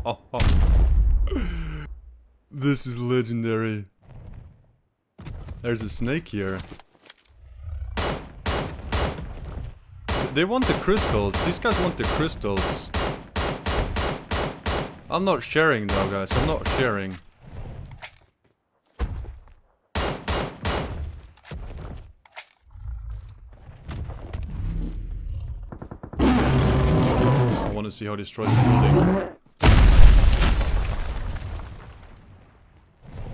this is legendary. There's a snake here. They want the crystals. These guys want the crystals. I'm not sharing though, guys. I'm not sharing. I want to see how he destroys the building.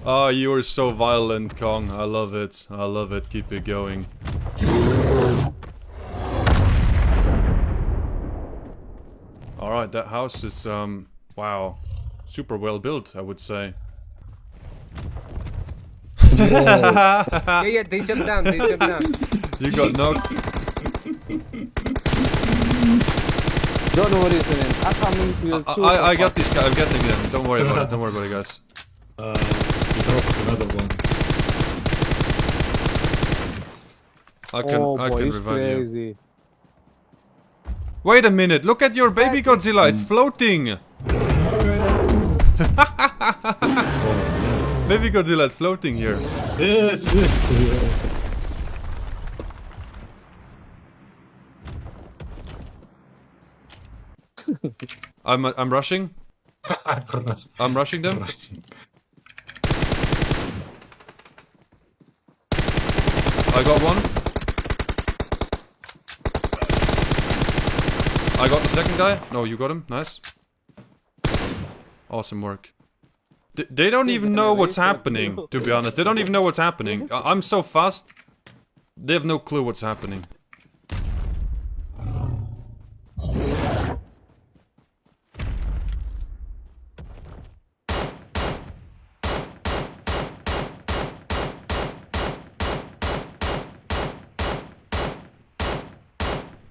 Oh, you are so violent, Kong. I love it. I love it. Keep it going. Alright, that house is, um, wow. Super well built, I would say. yeah, yeah, they jumped down, they jumped down. You got knocked. Don't worry, Sunan. I'm coming to your I, I, I got fast. these guys. I'm getting them. Don't worry about it. Don't worry about it, guys. Uh, he dropped another one. I can, Oh I boy, can it's revive you. Wait a minute. Look at your baby Godzilla. It's floating. baby Godzilla, it's floating here. Yes, yes, yes. I'm, I'm rushing. I'm rushing them. I got one. I got the second guy. No, you got him. Nice. Awesome work. Th- they don't even know what's happening, to be honest. They don't even know what's happening. I- I'm so fast. They have no clue what's happening.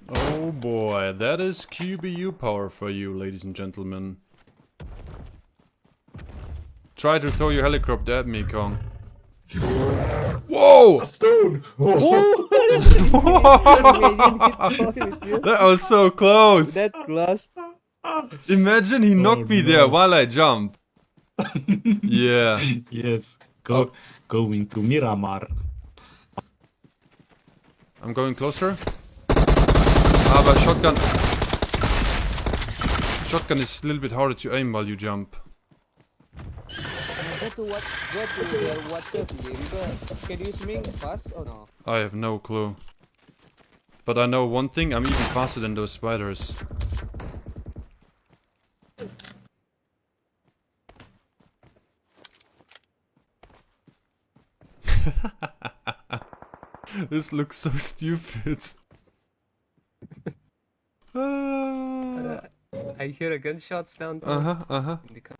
Oh boy, that is QBU power for you, ladies and gentlemen. Try to throw your helicopter at me, Kong. Whoa! Stone! Oh. that was so close! That close. Imagine he oh, knocked me there while I jump. Yeah. yes. Go, Oh. Going to Miramar. I'm going closer. But shotgun. Shotgun is a little bit harder to aim while you jump. I have no clue. But I know one thing, I'm even faster than those spiders. this looks so stupid. Uh I hear a gunshot sound. huh, uh huh. in the car.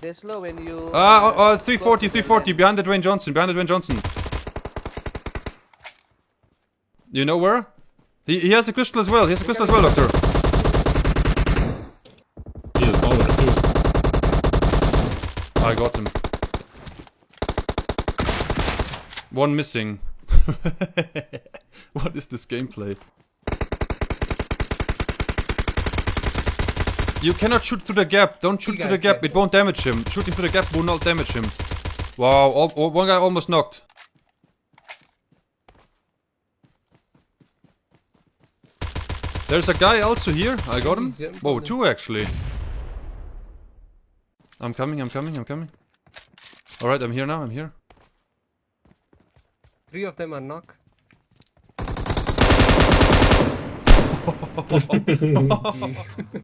They slow when you. Ah, uh, oh, go 340, 340, behind the Dwayne Johnson, behind the Dwayne Johnson. You know where? He, he has a crystal as well, he has a crystal as well, Doctor. He is over too. I got him. One missing. what is this gameplay? You cannot shoot through the gap. Don't shoot through the gap. It won't damage him. Shooting through the gap will not damage him. Wow, al- al- one guy almost knocked. There's a guy also here. I got him. Whoa, two actually. I'm coming, I'm coming, I'm coming. Alright, I'm here now, I'm here. Three of them are knock.